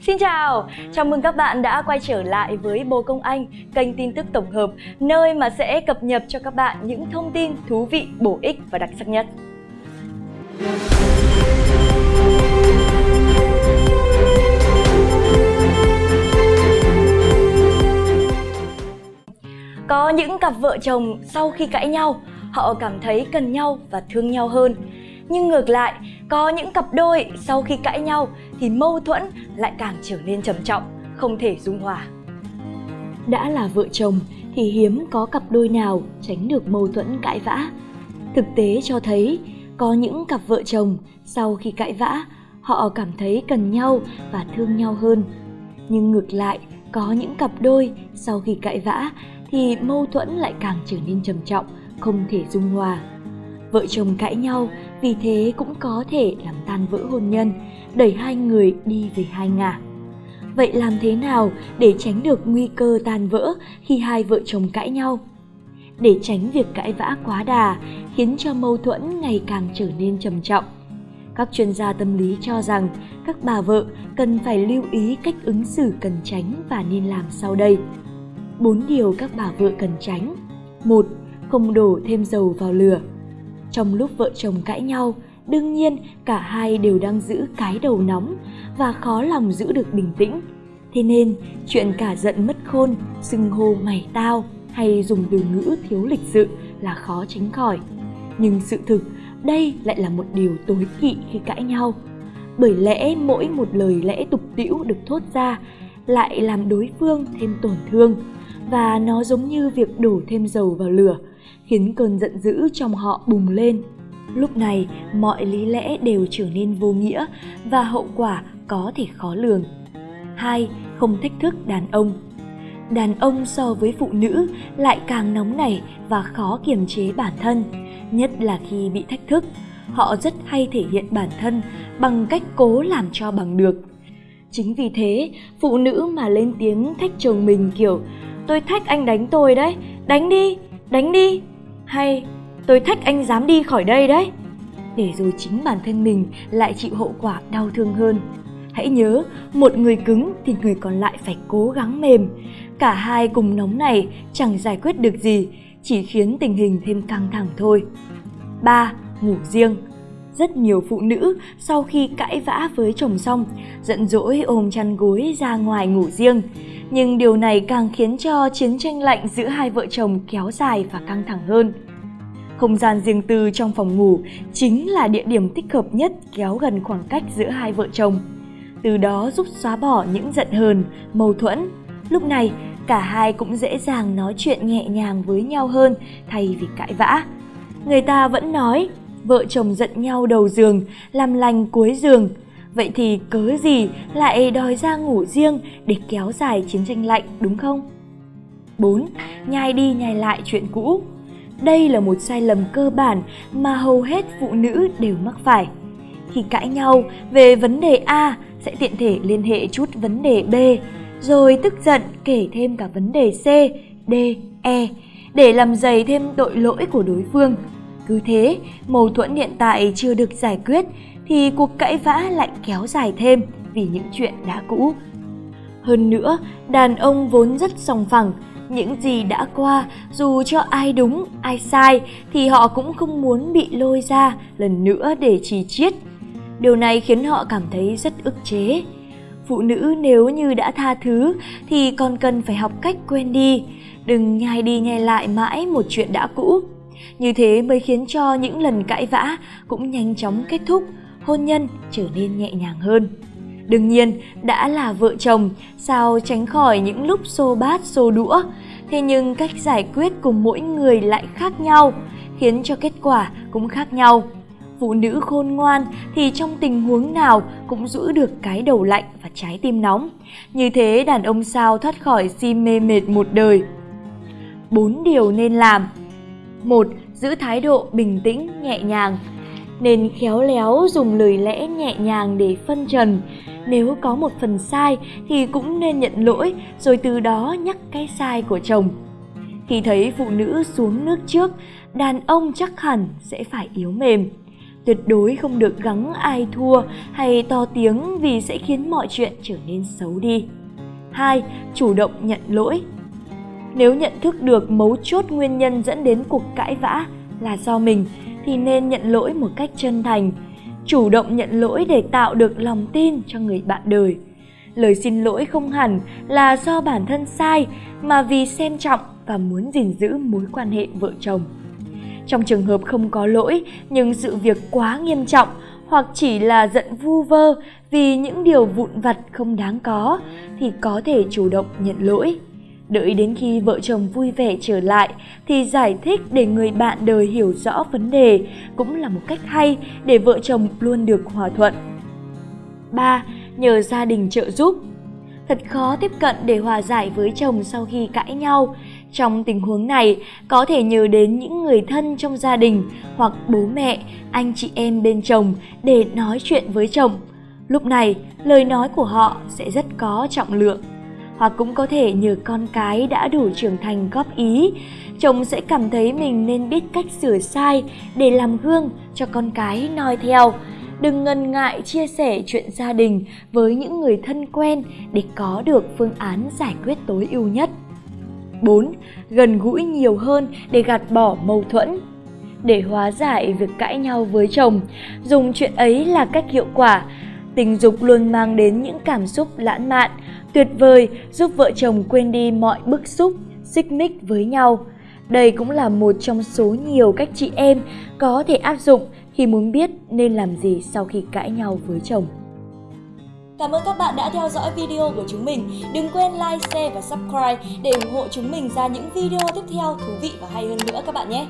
Xin chào, chào mừng các bạn đã quay trở lại với Bồ Công Anh, kênh tin tức tổng hợp, nơi mà sẽ cập nhật cho các bạn những thông tin thú vị, bổ ích và đặc sắc nhất. Có những cặp vợ chồng sau khi cãi nhau, họ cảm thấy cần nhau và thương nhau hơn. Nhưng ngược lại, có những cặp đôi sau khi cãi nhau thì mâu thuẫn lại càng trở nên trầm trọng, không thể dung hòa. Đã là vợ chồng thì hiếm có cặp đôi nào tránh được mâu thuẫn cãi vã. Thực tế cho thấy có những cặp vợ chồng sau khi cãi vã, họ cảm thấy cần nhau và thương nhau hơn. Nhưng ngược lại, có những cặp đôi sau khi cãi vã thì mâu thuẫn lại càng trở nên trầm trọng, không thể dung hòa. Vợ chồng cãi nhau vì thế cũng có thể làm tan vỡ hôn nhân, đẩy hai người đi về hai ngả. Vậy làm thế nào để tránh được nguy cơ tan vỡ khi hai vợ chồng cãi nhau? Để tránh việc cãi vã quá đà khiến cho mâu thuẫn ngày càng trở nên trầm trọng. Các chuyên gia tâm lý cho rằng các bà vợ cần phải lưu ý cách ứng xử cần tránh và nên làm sau đây. Bốn điều các bà vợ cần tránh. một Không đổ thêm dầu vào lửa. Trong lúc vợ chồng cãi nhau, đương nhiên cả hai đều đang giữ cái đầu nóng và khó lòng giữ được bình tĩnh. Thế nên, chuyện cả giận mất khôn, xưng hô mày tao hay dùng từ ngữ thiếu lịch sự là khó tránh khỏi. Nhưng sự thực, đây lại là một điều tối kỵ khi cãi nhau. Bởi lẽ mỗi một lời lẽ tục tĩu được thốt ra lại làm đối phương thêm tổn thương và nó giống như việc đổ thêm dầu vào lửa khiến cơn giận dữ trong họ bùng lên. Lúc này, mọi lý lẽ đều trở nên vô nghĩa và hậu quả có thể khó lường. 2. Không thách thức đàn ông Đàn ông so với phụ nữ lại càng nóng nảy và khó kiềm chế bản thân, nhất là khi bị thách thức. Họ rất hay thể hiện bản thân bằng cách cố làm cho bằng được. Chính vì thế, phụ nữ mà lên tiếng thách chồng mình kiểu Tôi thách anh đánh tôi đấy, đánh đi, đánh đi hay, tôi thách anh dám đi khỏi đây đấy. Để rồi chính bản thân mình lại chịu hậu quả đau thương hơn. Hãy nhớ, một người cứng thì người còn lại phải cố gắng mềm. Cả hai cùng nóng này chẳng giải quyết được gì, chỉ khiến tình hình thêm căng thẳng thôi. 3. Ngủ riêng rất nhiều phụ nữ sau khi cãi vã với chồng xong giận dỗi ôm chăn gối ra ngoài ngủ riêng nhưng điều này càng khiến cho chiến tranh lạnh giữa hai vợ chồng kéo dài và căng thẳng hơn. Không gian riêng tư trong phòng ngủ chính là địa điểm thích hợp nhất kéo gần khoảng cách giữa hai vợ chồng. Từ đó giúp xóa bỏ những giận hờn, mâu thuẫn. Lúc này, cả hai cũng dễ dàng nói chuyện nhẹ nhàng với nhau hơn thay vì cãi vã. Người ta vẫn nói, vợ chồng giận nhau đầu giường, làm lành cuối giường, Vậy thì cớ gì lại đòi ra ngủ riêng để kéo dài chiến tranh lạnh đúng không? 4. Nhai đi nhai lại chuyện cũ Đây là một sai lầm cơ bản mà hầu hết phụ nữ đều mắc phải. Khi cãi nhau về vấn đề A sẽ tiện thể liên hệ chút vấn đề B, rồi tức giận kể thêm cả vấn đề C, D, E để làm dày thêm tội lỗi của đối phương. Cứ thế, mâu thuẫn hiện tại chưa được giải quyết thì cuộc cãi vã lại kéo dài thêm vì những chuyện đã cũ. Hơn nữa, đàn ông vốn rất sòng phẳng, những gì đã qua dù cho ai đúng, ai sai thì họ cũng không muốn bị lôi ra lần nữa để chỉ chiết. Điều này khiến họ cảm thấy rất ức chế. Phụ nữ nếu như đã tha thứ thì còn cần phải học cách quên đi, đừng nhai đi nhai lại mãi một chuyện đã cũ. Như thế mới khiến cho những lần cãi vã cũng nhanh chóng kết thúc, hôn nhân trở nên nhẹ nhàng hơn. Đương nhiên, đã là vợ chồng, sao tránh khỏi những lúc xô bát xô đũa. Thế nhưng cách giải quyết của mỗi người lại khác nhau, khiến cho kết quả cũng khác nhau. Phụ nữ khôn ngoan thì trong tình huống nào cũng giữ được cái đầu lạnh và trái tim nóng. Như thế đàn ông sao thoát khỏi si mê mệt một đời. Bốn điều nên làm một Giữ thái độ bình tĩnh, nhẹ nhàng nên khéo léo dùng lời lẽ nhẹ nhàng để phân trần. Nếu có một phần sai thì cũng nên nhận lỗi rồi từ đó nhắc cái sai của chồng. Khi thấy phụ nữ xuống nước trước, đàn ông chắc hẳn sẽ phải yếu mềm. Tuyệt đối không được gắng ai thua hay to tiếng vì sẽ khiến mọi chuyện trở nên xấu đi. 2. Chủ động nhận lỗi nếu nhận thức được mấu chốt nguyên nhân dẫn đến cuộc cãi vã là do mình thì nên nhận lỗi một cách chân thành, chủ động nhận lỗi để tạo được lòng tin cho người bạn đời. Lời xin lỗi không hẳn là do bản thân sai mà vì xem trọng và muốn gìn giữ mối quan hệ vợ chồng. Trong trường hợp không có lỗi nhưng sự việc quá nghiêm trọng hoặc chỉ là giận vu vơ vì những điều vụn vặt không đáng có thì có thể chủ động nhận lỗi. Đợi đến khi vợ chồng vui vẻ trở lại thì giải thích để người bạn đời hiểu rõ vấn đề cũng là một cách hay để vợ chồng luôn được hòa thuận. 3. Nhờ gia đình trợ giúp Thật khó tiếp cận để hòa giải với chồng sau khi cãi nhau. Trong tình huống này, có thể nhờ đến những người thân trong gia đình hoặc bố mẹ, anh chị em bên chồng để nói chuyện với chồng. Lúc này, lời nói của họ sẽ rất có trọng lượng. Hoặc cũng có thể nhờ con cái đã đủ trưởng thành góp ý, chồng sẽ cảm thấy mình nên biết cách sửa sai để làm gương cho con cái noi theo. Đừng ngần ngại chia sẻ chuyện gia đình với những người thân quen để có được phương án giải quyết tối ưu nhất. 4. Gần gũi nhiều hơn để gạt bỏ mâu thuẫn. Để hóa giải việc cãi nhau với chồng, dùng chuyện ấy là cách hiệu quả. Tình dục luôn mang đến những cảm xúc lãng mạn, tuyệt vời giúp vợ chồng quên đi mọi bức xúc, xích mích với nhau. Đây cũng là một trong số nhiều cách chị em có thể áp dụng khi muốn biết nên làm gì sau khi cãi nhau với chồng. Cảm ơn các bạn đã theo dõi video của chúng mình. Đừng quên like, share và subscribe để ủng hộ chúng mình ra những video tiếp theo thú vị và hay hơn nữa các bạn nhé.